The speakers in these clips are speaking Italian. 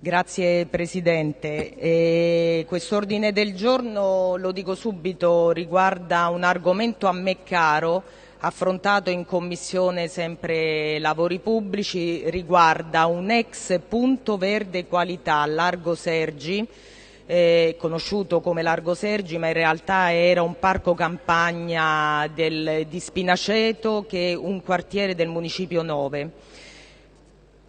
Grazie Presidente. Quest'ordine del giorno, lo dico subito, riguarda un argomento a me caro, affrontato in Commissione sempre Lavori Pubblici, riguarda un ex punto verde qualità, Largo Sergi, eh, conosciuto come Largo Sergi, ma in realtà era un parco campagna del, di Spinaceto, che è un quartiere del Municipio 9.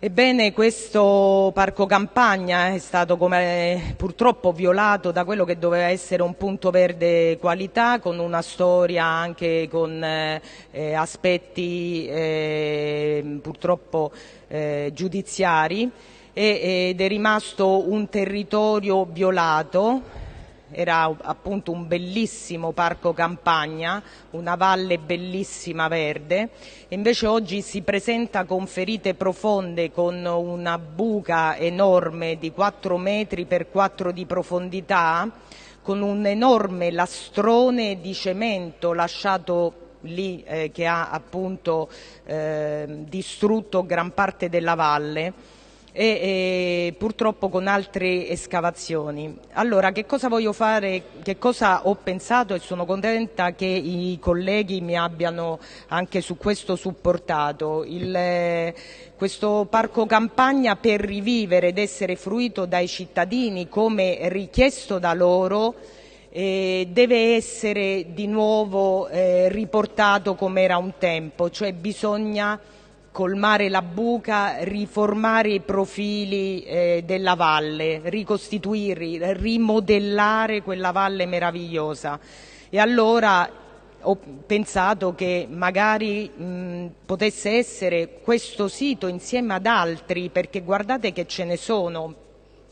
Ebbene, questo parco campagna è stato purtroppo violato da quello che doveva essere un punto verde qualità, con una storia anche con eh, aspetti eh, purtroppo eh, giudiziari ed è rimasto un territorio violato era appunto un bellissimo parco campagna, una valle bellissima verde, invece oggi si presenta con ferite profonde, con una buca enorme di 4 metri per 4 di profondità, con un enorme lastrone di cemento lasciato lì eh, che ha appunto eh, distrutto gran parte della valle e, e, purtroppo con altre escavazioni. Allora, che cosa voglio fare, che cosa ho pensato e sono contenta che i colleghi mi abbiano anche su questo supportato. Il, questo parco campagna per rivivere ed essere fruito dai cittadini come richiesto da loro eh, deve essere di nuovo eh, riportato come era un tempo, cioè bisogna colmare la buca, riformare i profili eh, della valle, ricostituire, rimodellare quella valle meravigliosa. E allora ho pensato che magari mh, potesse essere questo sito insieme ad altri, perché guardate che ce ne sono,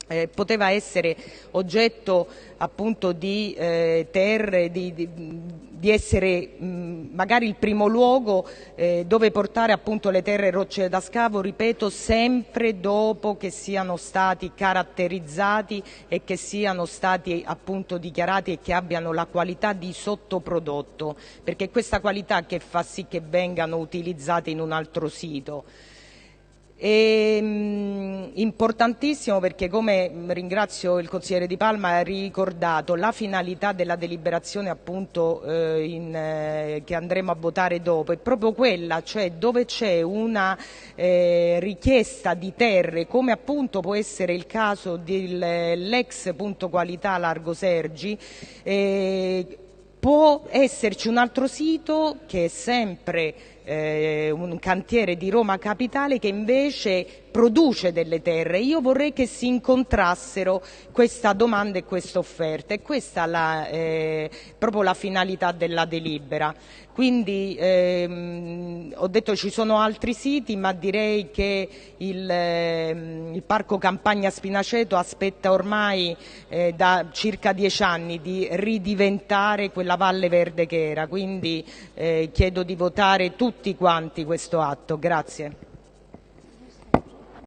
eh, poteva essere oggetto appunto di eh, terre, di, di, di essere mh, magari il primo luogo eh, dove portare appunto le terre rocce da scavo, ripeto, sempre dopo che siano stati caratterizzati e che siano stati appunto dichiarati e che abbiano la qualità di sottoprodotto, perché è questa qualità che fa sì che vengano utilizzati in un altro sito. E, mh, importantissimo perché come ringrazio il consigliere Di Palma ha ricordato la finalità della deliberazione appunto eh, in, eh, che andremo a votare dopo. È proprio quella, cioè dove c'è una eh, richiesta di terre come appunto può essere il caso dell'ex punto qualità Largo Sergi eh, può esserci un altro sito che è sempre eh, un cantiere di Roma Capitale che invece produce delle terre. Io vorrei che si incontrassero questa domanda e questa offerta e questa è eh, proprio la finalità della delibera. Quindi ehm, ho detto ci sono altri siti ma direi che il, ehm, il Parco Campagna Spinaceto aspetta ormai eh, da circa dieci anni di ridiventare quella valle verde che era, quindi eh, chiedo di votare tutti quanti questo atto. Grazie.